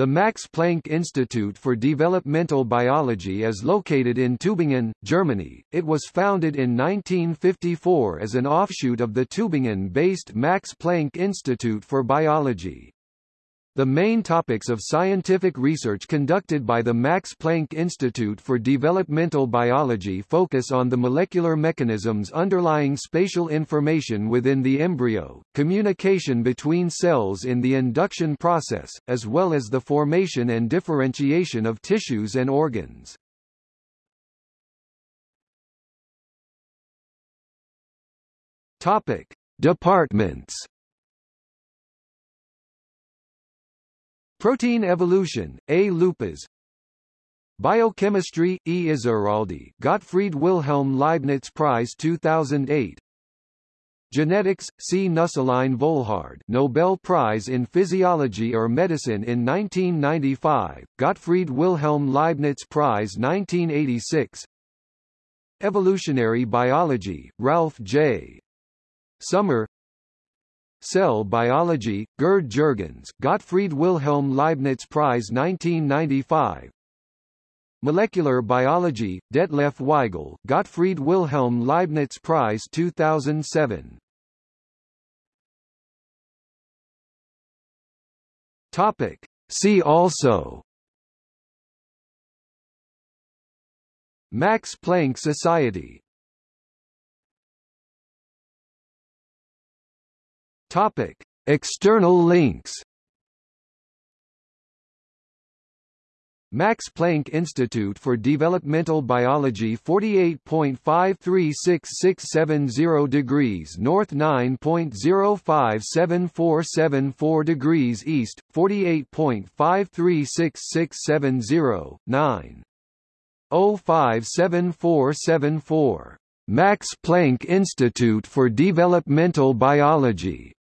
The Max Planck Institute for Developmental Biology is located in Tübingen, Germany. It was founded in 1954 as an offshoot of the Tübingen-based Max Planck Institute for Biology. The main topics of scientific research conducted by the Max Planck Institute for Developmental Biology focus on the molecular mechanisms underlying spatial information within the embryo, communication between cells in the induction process, as well as the formation and differentiation of tissues and organs. Topic: Departments Protein evolution, A. Lupas Biochemistry, E. Izaurralde Gottfried Wilhelm Leibniz Prize 2008 Genetics, C. Nüsslein-Volhard Nobel Prize in Physiology or Medicine in 1995, Gottfried Wilhelm Leibniz Prize 1986 Evolutionary Biology, Ralf J. Sommer Cell Biology, Gerd Jürgens Gottfried Wilhelm Leibniz Prize 1995 Molecular Biology, Detlef Weigel Gottfried Wilhelm Leibniz Prize 2007 Topic. See also. Max Planck Society Topic: External links. Max Planck Institute for Developmental Biology 48.536670 degrees north 9.057474 degrees east, 48.536670, 9. 057474. Max Planck Institute for Developmental Biology